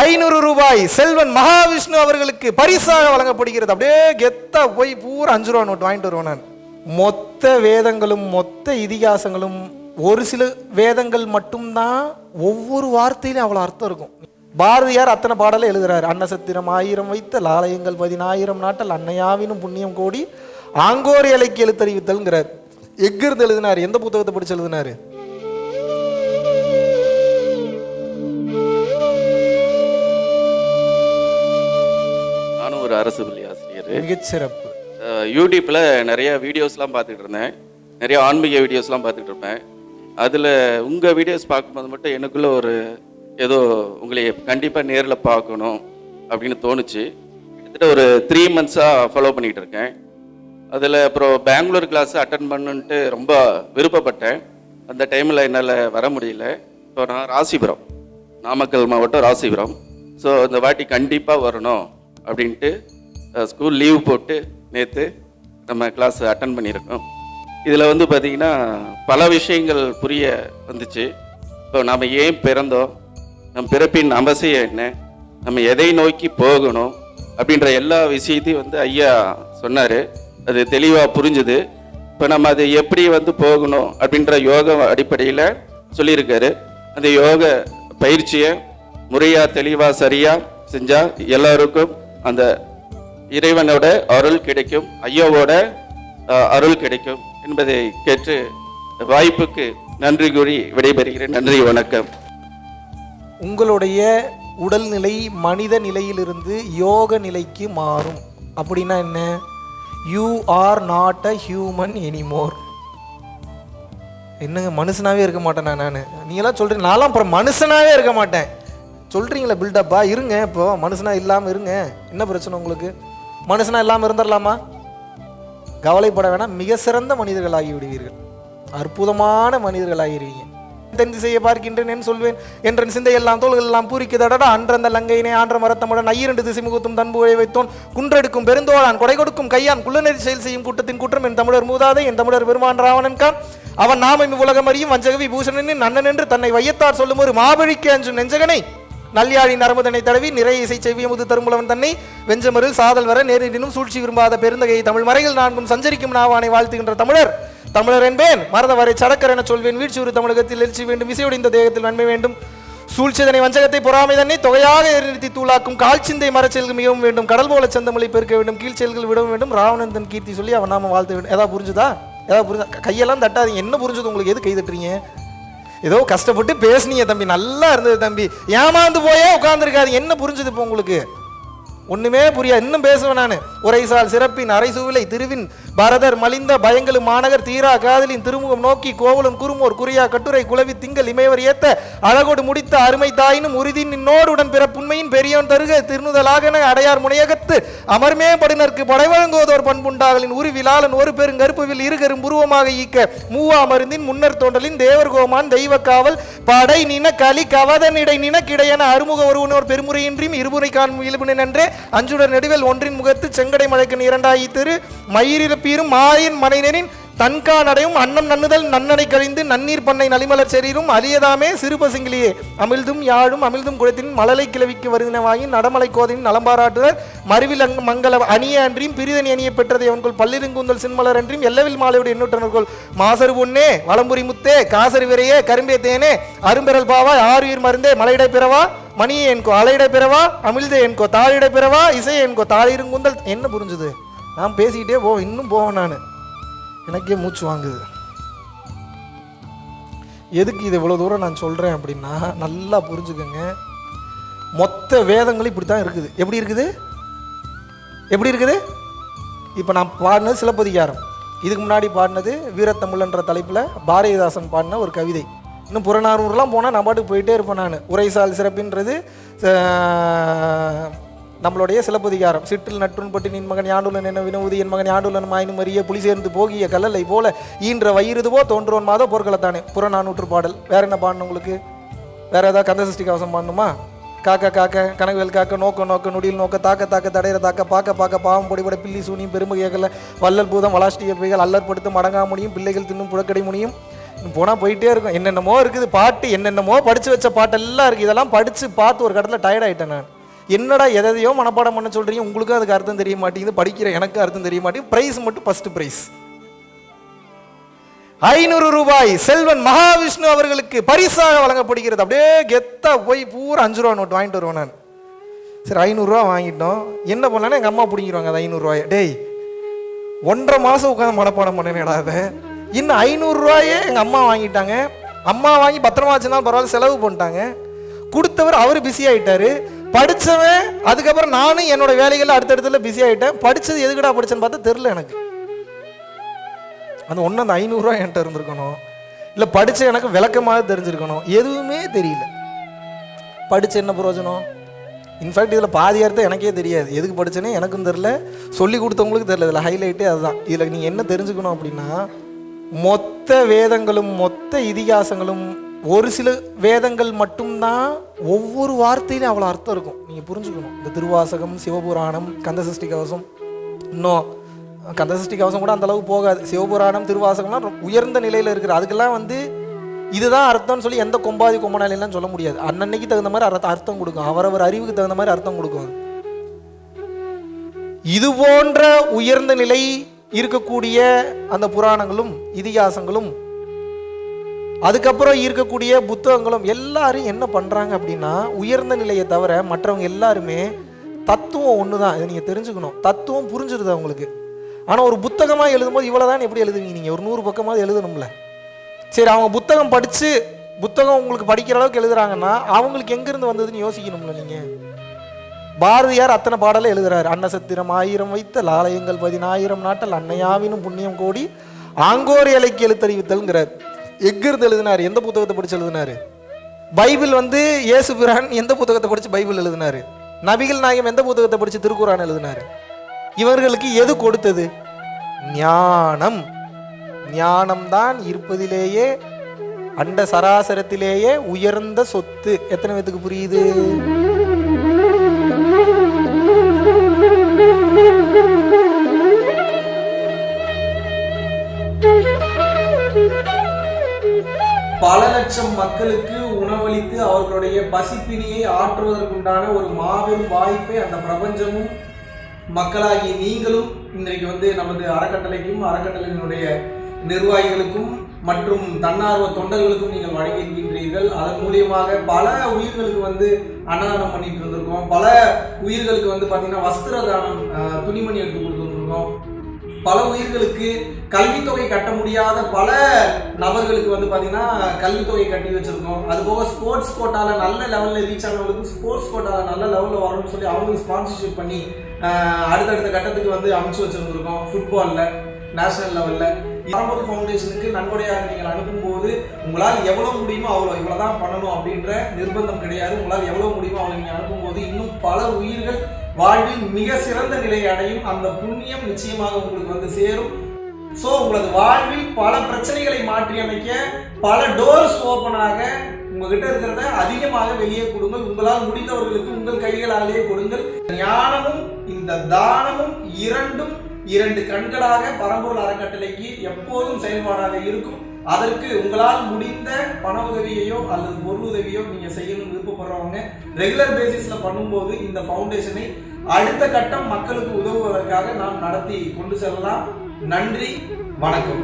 ஐநூறு ரூபாய் செல்வன் மகாவிஷ்ணு அவர்களுக்கு பரிசாக வழங்கப்படுகிறது. அப்படியே கெத்தா போய் பூரா அஞ்சு ரூபா நோட்டு வாங்கிட்டு வருவேன் நான். மொத்த வேதங்களும் மொத்த இதிகாசங்களும் ஒரு சில வேதங்கள் மட்டும்தான் ஒவ்வொரு வார்த்தையிலும் அவ்வளோ அர்த்தம் இருக்கும். பாரதியார் அத்தனை பாடலை எழுதுறாரு. அன்னசத்திரம் ஆயிரம் வைத்த லாலயங்கள் பதினாயிரம் நாட்டல் அன்னையாவினும் புண்ணியம் கோடி ஆங்கோர் இலைக்கு எழுத்தறிவித்தல்ங்கிறார். எங்கிருந்து எழுதினார்? எந்த புத்தகத்தை படிச்சு எழுதினாரு? ஒரு அரசு பள்ளி ஆசிரியர். மிகச்சிறப்பு யூடியூப்பில் நிறைய வீடியோஸ்லாம் பார்த்துட்டு இருந்தேன். நிறைய ஆன்மீக வீடியோஸ்லாம் பார்த்துட்டு இருப்பேன். அதில் உங்கள் வீடியோஸ் பார்க்கும்போது மட்டும் எனக்குள்ள ஒரு ஏதோ உங்களை கண்டிப்பாக நேரில் பார்க்கணும் அப்படின்னு தோணுச்சு. கிட்டத்தட்ட ஒரு த்ரீ மந்த்ஸாக ஃபாலோ பண்ணிகிட்டு இருக்கேன். அதில் அப்புறம் பெங்களூர் கிளாஸ் அட்டன் பண்ணுன்ட்டு ரொம்ப விருப்பப்பட்டேன். அந்த டைமில் என்னால் வர முடியல. இப்போ நான் ராசிபுரம். நாமக்கல் மாவட்டம் ராசிபுரம். ஸோ இந்த வாட்டி கண்டிப்பாக வரணும். அப்படின்ட்டு ஸ்கூல் லீவ் போட்டு நேற்று நம்ம கிளாஸ் அட்டன் பண்ணியிருக்கோம். இதில் வந்து பார்த்திங்கன்னா பல விஷயங்கள் புரிய வந்துச்சு. இப்போ நாம் ஏன் பிறந்தோம்? நம் பிறப்பின் அவசியம் என்ன? நம்ம எதை நோக்கி போகணும்? அப்படின்ற எல்லா விஷயத்தையும் வந்து ஐயா சொன்னார். அது தெளிவாக புரிஞ்சுது. இப்போ நம்ம அது எப்படி வந்து போகணும்? அப்படின்ற யோக அடிப்படையில் சொல்லியிருக்காரு. அந்த யோக பயிற்சியை முறையாக தெளிவாக சரியாக செஞ்சால் எல்லாருக்கும் அந்த இறைவனோட அருள் கிடைக்கும் ஐயாவோட அருள் கிடைக்கும் என்பதை கேட்டு வாய்ப்புக்கு நன்றி கூறி விடைபெறுகிறேன். நன்றி வணக்கம். உங்களுடைய உடல்நிலை மனித நிலையிலிருந்து யோக நிலைக்கு மாறும். அப்படின்னா என்ன? You are not a human anymore என்னங்க மனுஷனாகவே இருக்க மாட்டேன் நான்? நீங்களாம் சொல்கிறேன் நான்லாம் அப்புறம் மனுஷனாகவே இருக்க மாட்டேன். சொல்கிறீங்களே பில்டப்பா இருங்க இப்போ. மனுஷனா இல்லாமல் இருங்க. என்ன பிரச்சனை உங்களுக்கு? மனுஷனா இல்லாமல் இருந்துடலாமா? கவலைப்பட வேணாம். மிக சிறந்த மனிதர்களாகி விடுவீர்கள். அற்புதமான மனிதர்களாகிடுவீங்க தென் திசையை பார்க்கின்றேன் சொல்வேன். என்றன் சிந்தை எல்லாம் தோள்கள் எல்லாம் பூரிக்குதடா அன்றந்த லங்கையினே ஆன்ற மரத்தமுடன் ஐயிரண்டு திசை முகத்தும் தன்புழை வைத்தோன். குன்றெடுக்கும் பெருந்தோழான் கொடை கொடுக்கும் கையான் குள்ளநெறி செயல் செய்யும் கூட்டத்தின் குற்றம் என் தமிழர் மூதாதை என் தமிழர் பெருமான் ராவணன் கான். அவன் நாமம் உலகம் அறியும் வஞ்சகவி பூஷணனின் அண்ணன் என்று தன்னை வையத்தார் சொல்லும் ஒரு மாபழிக்கு அஞ்சும் நெஞ்சகனை. நல்யாழி நரமுதனை தடவி நிறைய இசை செவ்வியமுது தருமுலவன் தன்னை வெஞ்சமருள் சாதல் வர நேரிடினும் சூழ்ச்சி விரும்பாத பெருந்தகை தமிழ் மறைகள் நான்கும் சஞ்சரிக்கும் நாவானை வாழ்த்துகின்ற தமிழர். தமிழர் என்பேன் மறந்தவரை சடக்கர் என சொல்வேன் வீழ்ச்சியுறு தமிழகத்தில் எழுச்சி வேண்டும் இசையுடைந்த தேகத்தில் நன்மை வேண்டும். சூழ்ச்சிதனை வஞ்சகத்தை பொறாமை தன்னை தொகையாக எரிநிறுத்தி தூளாக்கும் கால்ச்சிந்தை மரச்செயல்கள் மிகவும் வேண்டும் கடல் போல சந்தமொழி பெருக்க வேண்டும் கீழ்ச்செயல்கள் விடவும் வேண்டும் ராவணந்தன் கீர்த்தி சொல்லி அவன் நாம வாழ்த்து வேண்டும். ஏதாவது புரிஞ்சுதா? ஏதாவது புரிஞ்சா? கையெல்லாம் தட்டாதீங்க. என்ன புரிஞ்சது உங்களுக்கு? எது கை தட்டுறீங்க? ஏதோ கஷ்டப்பட்டு பேசுனீங்க தம்பி நல்லா இருந்தது தம்பி. ஏமாந்து போயே உட்காந்துருக்காது என்ன புரிஞ்சுது இப்போ உங்களுக்கு? ஒன்றுமே புரியாது. இன்னும் பேசுவேன் நான். உரைசால் சிறப்பின் அரைசூவிலை திருவின் பரதர் மலிந்த பயங்களும் மாநகர் தீரா காதலின் திருமுகம் நோக்கி கோவலன் குறுமோர் குறியா கட்டுரை குலவி திங்கள் இமையவர் ஏத்த அழகோடு முடித்த அருமை தாயினும் உறுதி நின்னோடுடன் பிறப்புண்மையின் பெரியோன் தருக திருநுதலாகன அடையார் முனையகத்து அமர்மே படுனர்க்கு படைவழங்குவதோர் பண்புண்டாகலின் உரு விலாளன் ஒரு பெருங்கருப்புவில் இருகரும் புருவமாக ஈக்க மூவா மருந்தின் முன்னர் தோன்றலின் தேவர் கோமான் தெய்வ காவல் படை நின களி கவதனிடை நினக்கிடையென அறுமுக ஒருவனோர் பெருமுறையின்றியும் இருமுறை காணும் இயல்புனன் நன்றே அஞ்சுடர் நெடுவேல் ஒன்றின் முகத்து செங்கடை மழைக்கு இரண்டாயி திரு மயிரில் பீரும் மாயின் மனைனரின் தன்கா நடையும் அன்னம் நன்னுதல் நன்னடை கழிந்து நன்னீர் பண்ணை நலிமலர் செரீரும் அரியதாமே சிறுபசுங்கிலியே. அமிழ்தும் யாழும் அமிழ்தும் குளத்தின் மழலை கிளவிக்கு வருதினவாயின் நடமலை கோதையின் நலம்பாராட்டுதல் மறுவில் அங்கு மங்கள அணிய அன்றியும் பிரிதனி அணிய பெற்றதை அவன்கொள் பல்லிருங்குந்தல் சின்மலர் அன்றியும் எல்லவில் மாலையுடைய எண்ணூற்றனர்கள். மாசரு பொன்னே வளம்புரி முத்தே காசரு விரையே கரும்பே தேனே அரும்பெறல் பாவா ஆறுயிர் மருந்தே மலையிட பிறவா மணியே என்கோ அலையிட பிறவா அமிழ்தே என்கோ தாழிடை பிறவா இசை என்கோ தாழிருங்குந்தல் என்ன புரிஞ்சுது? நான் பேசிக்கிட்டே போவேன் இன்னும் போவேன் நான். எனக்கே மூச்சு வாங்குது. எதுக்கு இது இவ்வளோ தூரம் நான் சொல்கிறேன் அப்படின்னா நல்லா புரிஞ்சுக்கோங்க. மொத்த வேதங்களும் இப்படி தான் இருக்குது. எப்படி இருக்குது? எப்படி இருக்குது? இப்போ நான் பாடினது சிலப்பதிகாரம். இதுக்கு முன்னாடி பாடினது வீரத்தமிழ்ன்ற தலைப்பில் பாரதிதாசன் பாடின ஒரு கவிதை. இன்னும் புறநானூறுலாம் போனால் நான் பாட்டுக்கு போயிட்டே இருப்பேன் நான். உரைசால் சிறப்பின்றது நம்மளுடைய சிலப்பதிகாரம். சிற்றில் நற்றுன்பட்டு நின் மகன் யாண்டுலன் என வினவுது என் மகன் யாண்டுலன் மாயினும் அறிய புலி சேர்ந்து போகிய கல்லலை போல ஈன்ற வயிறுதுவோ தோன்றோன் மாதோ போர்க்களத்தானே. புறநானூற்று பாடல். வேற என்ன பாடணும் உங்களுக்கு? வேற ஏதாவது கந்தசஷ்டி கவசம் பாடணுமா? காக்க காக்க கனவுகள் காக்க நோக்க நோக்க நொடியில் நோக்க தாக்க தாக்க தடையிற தாக்க பார்க்க பார்க்க பாவம் பொடிபட பில்லி சூனியும் பெரும்பு கேட்கல பூதம் வளாஷ்டிய பைகள் அல்லற்படுத்தும் அடங்கா முடியும் பிள்ளைகள் தின்னும் புழக்கடை முடியும் போனால் போயிட்டே இருக்கும். என்னென்னமோ இருக்குது. பாட்டு என்னென்னமோ படித்து வச்ச பாட்டெல்லாம் இருக்குது இதெல்லாம் படித்து பார்த்து ஒரு கடத்தில் டயர்ட் ஆகிட்டேன் நான். என்னடா எதையோ மனப்பாடம் பண்ண சொல்கிறீங்க உங்களுக்கும் அதுக்கு அர்த்தம் தெரிய மாட்டேங்குது படிக்கிற எனக்கு அர்த்தம் தெரிய மாட்டேங்குது. ப்ரைஸ் மட்டும் ஃபஸ்ட்டு ப்ரைஸ் ஐநூறு ரூபாய் செல்வன் மகாவிஷ்ணு அவர்களுக்கு பரிசாக வழங்கப்படுகிறது. அப்படியே கெத்தா போய் பூரா அஞ்சு ரூபா நோட்டு வாங்கிட்டு வருவேன் நான். சரி ஐநூறுரூவா வாங்கிட்டோம். என்ன பண்ணலான்னு எங்கள் அம்மா பிடிங்கிடுவாங்க அது ஐநூறுரூவாயை டேய் ஒன்றரை மாதம் உட்காந்து மனப்பாடம் பண்ணேனேடா அதை. இன்னும் ஐநூறுரூவாயே எங்கள் அம்மா வாங்கிட்டாங்க. அம்மா வாங்கி பத்திரமா வச்சுருந்தாலும் பரவாயில்ல செலவு பண்ணிட்டாங்க. கொடுத்தவர் அவர் பிஸி ஆகிட்டாரு படித்தவன் அதுக்கப்புறம் நானும் என்னோட வேலைகளில் அடுத்தடுத்துல பிஸி ஆகிட்டேன் படித்தது எதுக்குடா படிச்சேன்னு பார்த்தா தெரில எனக்கு. அந்த ஒன்று அந்த ஐநூறுரூவா என்கிட்ட இருந்திருக்கணும். இல்லை படித்த எனக்கு விளக்கமாக தெரிஞ்சிருக்கணும். எதுவுமே தெரியல. படித்த என்ன பிரயோஜனம்? இன்ஃபேக்ட் இதில் பாதி அர்த்தம் எனக்கே தெரியாது. எதுக்கு படித்தேனே எனக்கும் தெரில சொல்லி கொடுத்தவங்களுக்கு தெரில இதில் ஹைலைட்டே அதுதான். இதில் நீங்கள் என்ன தெரிஞ்சுக்கணும் அப்படின்னா மொத்த வேதங்களும் மொத்த இதிகாசங்களும் ஒரு சில வேதங்கள் மட்டும்தான் ஒவ்வொரு வார்த்தையிலும் அவ்வளோ அர்த்தம் இருக்கும். நீங்கள் புரிஞ்சுக்கணும். இந்த திருவாசகம் சிவபுராணம் கந்தசஷ்டி கவசம். இன்னும் கந்தசஷ்டி கவசம் கூட அந்த அளவுக்கு போகாது. சிவபுராணம் திருவாசகம்லாம் உயர்ந்த நிலையில் இருக்குது அதுக்கெல்லாம் வந்து இதுதான் அர்த்தம்னு சொல்லி எந்த கொம்பாதி கொம்பனாலாம் சொல்ல முடியாது. அன்னன்னைக்கு தகுந்த மாதிரி அர்த்தம் அர்த்தம் கொடுக்கும். அவரவர் அறிவுக்கு தகுந்த மாதிரி அர்த்தம் கொடுக்கும் இது போன்ற உயர்ந்த நிலை இருக்கக்கூடிய அந்த புராணங்களும் இதிகாசங்களும் அதுக்கப்புறம் இருக்கக்கூடிய புத்தகங்களும் எல்லாரும் என்ன பண்ணுறாங்க அப்படின்னா உயர்ந்த நிலையை தவிர மற்றவங்க எல்லாருமே தத்துவம் ஒன்று தான் இதை நீங்கள் தெரிஞ்சுக்கணும். தத்துவம் புரிஞ்சிருது அவங்களுக்கு ஆனால் ஒரு புத்தகமாக எழுதும்போது இவ்வளோதான் எப்படி எழுதுவீங்க நீங்கள் ஒரு நூறு பக்கமாவது எழுதணும்ல. சரி அவங்க புத்தகம் படித்து புத்தகம் உங்களுக்கு படிக்கிற அளவுக்கு எழுதுறாங்கன்னா அவங்களுக்கு எங்கேருந்து வந்ததுன்னு யோசிக்கணும்ல நீங்கள் பாரதியார் அத்தனை பாடலை எழுதுறாரு. அன்னசத்திரம் ஆயிரம் வைத்த லாலயங்கள் பதினாயிரம் நாட்டல் அன்னையாவினும் புண்ணியம் கோடி ஆங்கோர் இலைக்கு எழுத்தறிவித்தல்ங்கிறார். எங்கிருந்து எழுதினார். எந்த புத்தகத்தை படிச்சு எழுதினார்? பைபிள் வந்து இயேசு பிரான் எந்த புத்தகத்தை படிச்சு பைபிள் எழுதினார்? நபிகள் நாயகம் எந்த புத்தகத்தை படிச்சு திருக்குறான் எழுதினார்? இவர்களுக்கு எது கொடுத்தது? ஞானம். ஞானம்தான் இருப்பதிலேயே அண்ட சராசரத்திலேயே உயர்ந்த சொத்து. எத்தனை பேத்துக்கு புரியுது? பல லட்சம் மக்களுக்கு உணவளித்து அவர்களுடைய பசிப்பினியை ஆற்றுவதற்குண்டான ஒரு மாபெரும் வாய்ப்பை அந்த பிரபஞ்சமும் மக்களாகி நீங்களும் இன்றைக்கு வந்து நமது அறக்கட்டளைக்கும் அறக்கட்டளையினுடைய நிர்வாகிகளுக்கும் மற்றும் தன்னார்வ தொண்டர்களுக்கும் நீங்கள் வழங்கியிருக்கின்றீர்கள். அதன் மூலியமாக பல உயிர்களுக்கு வந்து அன்னதானம் பண்ணிட்டு இருந்திருக்கோம். பல உயிர்களுக்கு வந்து பார்த்தீங்கன்னா வஸ்திர தானம் துணிமணி எடுத்து கொடுத்துருக்கோம் பல உயிர்களுக்கு கல்வித்தொகை கட்ட முடியாத பல நபர்களுக்கு வந்து பார்த்தீங்கன்னா கல்வித்தொகை கட்டி வச்சிருக்கோம். அது போக ஸ்போர்ட்ஸ் கோட்டாவில் நல்ல லெவலில் ரீச் ஆனவங்களுக்கு ஸ்போர்ட்ஸ் கோட்டாவில் நல்ல லெவலில் வரணும்னு சொல்லி அவங்களுக்கு ஸ்பான்சர்ஷிப் பண்ணி அடுத்தடுத்த கட்டத்துக்கு வந்து அமைச்சு வச்சிருந்துருக்கோம் ஃபுட்பாலில் நேஷனல் லெவலில் பரம்பரை ஃபவுண்டேஷனுக்கு நன்கொடையாக நீங்கள் அனுப்பும்போது உங்களால் எவ்வளோ முடியுமோ அவ்வளோ இவ்வளோ தான் பண்ணணும் அப்படின்ற நிர்பந்தம் கிடையாது. உங்களால் எவ்வளோ முடியுமோ அவ்வளோ நீங்கள் அனுப்பும்போது இன்னும் பல உயிர்கள் வாழ்வில் மிக சிறந்த நிலையை அடையும் அந்த புண்ணியம் நிச்சயமாக உங்களுக்கு வந்து சேரும். ஸோ உங்களது வாழ்வில் பல பிரச்சனைகளை மாற்றி அமைக்க பல டோர்ஸ் ஓப்பனாக உங்ககிட்ட இருக்கிறத அதிகமாக வெளியே கொடுங்கள். உங்களால் முடிந்தவர்களுக்கு உங்கள் கைகளாலேயே கொடுங்கள். ஞானமும் இந்த தானமும் இரண்டும் இரண்டு கண்களாக பரம்பூர் அறக்கட்டளைக்கு எப்போதும் செயல்பாடாக இருக்கும். அதற்கு உங்களால் முடிந்த பண உதவியையோ அல்லது பொருள் உதவியோ நீங்க செய்யணும்னு விருப்பப்படுறவங்க ரெகுலர் பேசிஸ்ல பண்ணும்போது இந்த ஃபவுண்டேஷனை அடுத்த கட்டம் மக்களுக்கு உதவுவதற்காக நாம் நடத்தி கொண்டு செல்லலாம். நன்றி வணக்கம்.